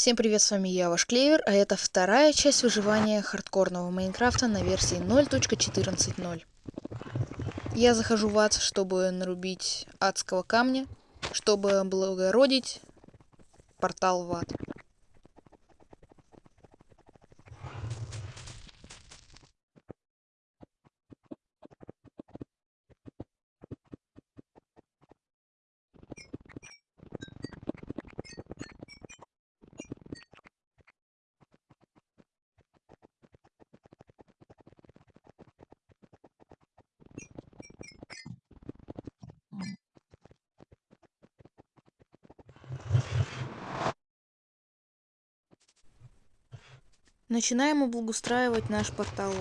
Всем привет, с вами я, ваш Клевер, а это вторая часть выживания хардкорного Майнкрафта на версии 0.14.0. Я захожу в ад, чтобы нарубить адского камня, чтобы облагородить портал в ад. Начинаем облагоустраивать наш портал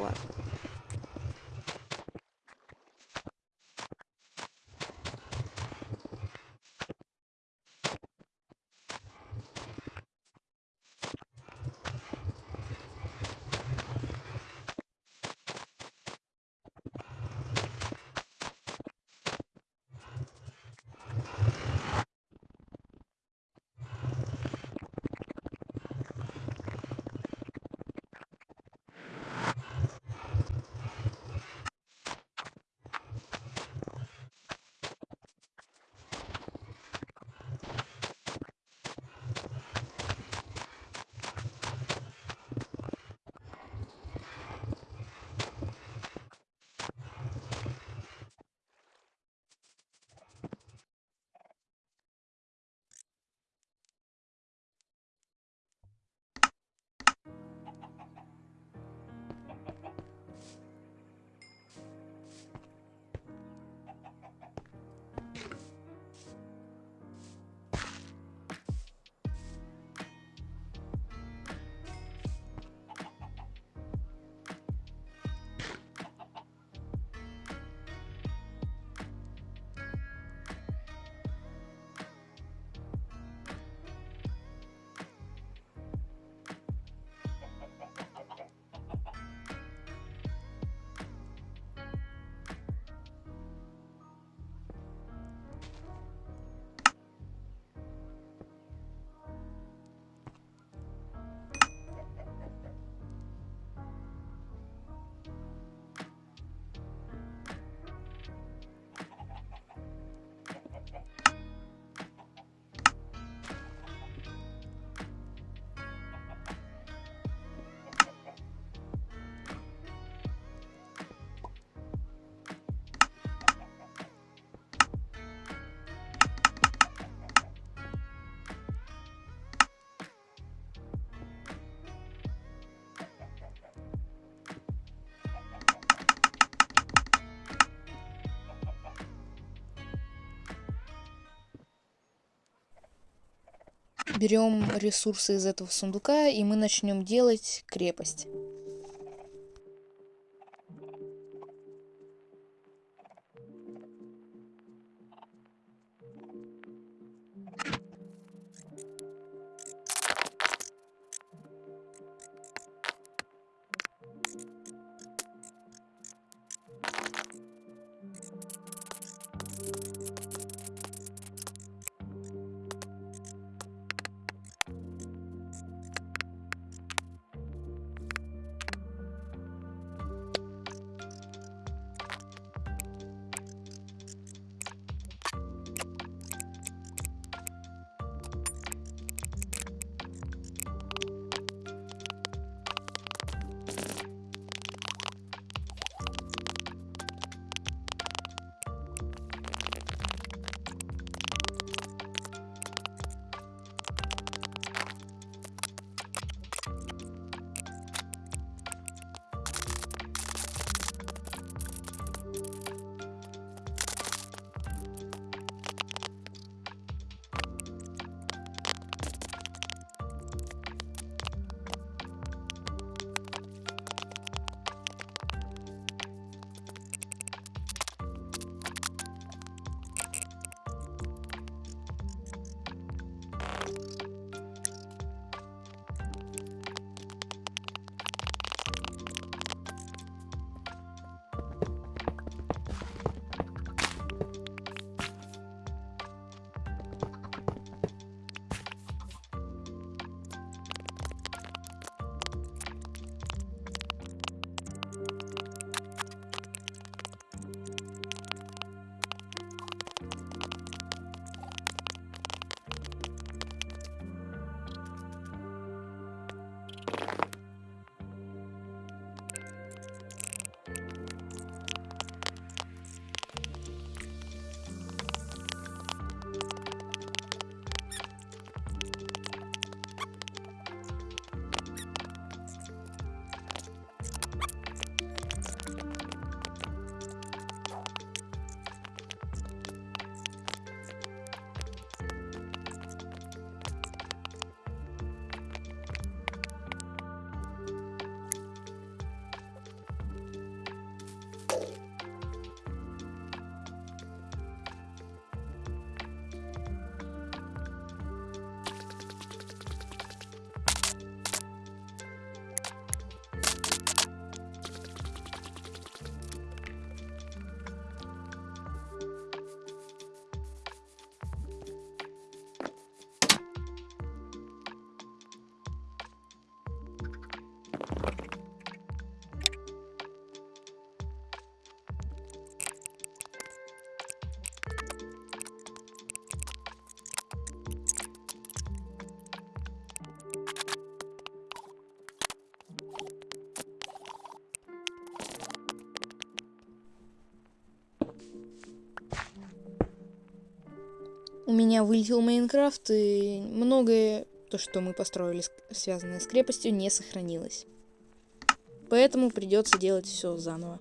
берем ресурсы из этого сундука, и мы начнем делать крепость. Меня вылетел Майнкрафт, и многое, то, что мы построили, связанное с крепостью, не сохранилось. Поэтому придется делать все заново.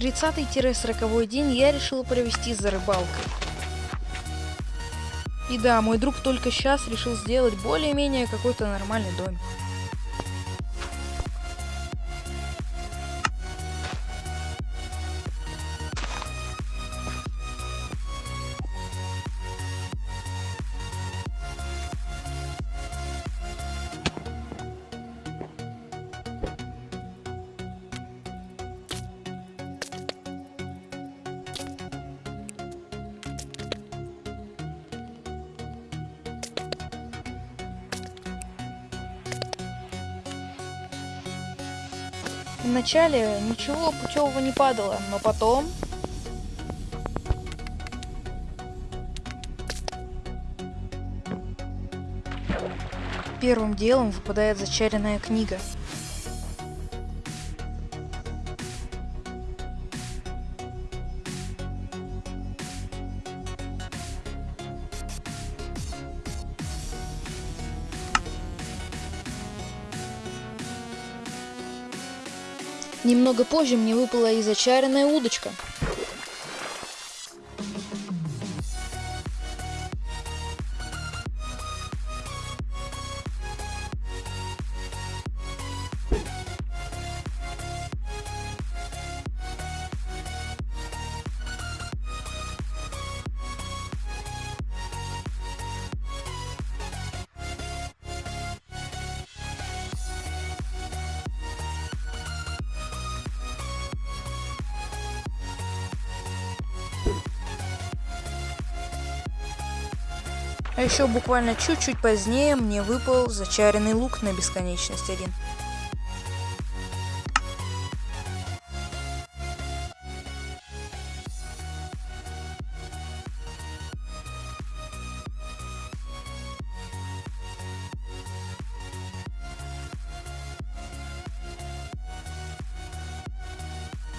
Тридцатый-сороковой день я решила провести за рыбалкой. И да, мой друг только сейчас решил сделать более-менее какой-то нормальный домик. Вначале ничего путевого не падало, но потом... Первым делом выпадает зачаренная книга. Немного позже мне выпала и зачаренная удочка. А еще буквально чуть-чуть позднее мне выпал зачаренный лук на бесконечность один.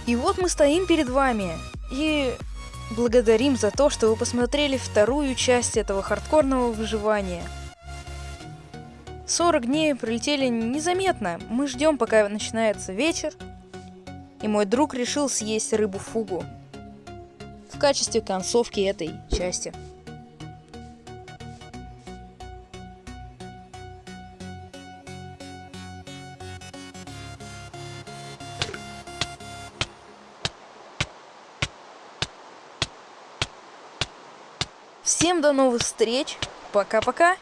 И вот мы стоим перед вами и благодарим за то, что вы посмотрели вторую часть этого хардкорного выживания. 40 дней пролетели незаметно. Мы ждем, пока начинается вечер. И мой друг решил съесть рыбу-фугу в качестве концовки этой части. До новых встреч. Пока-пока.